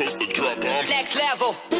coast to drop bombs. Next level.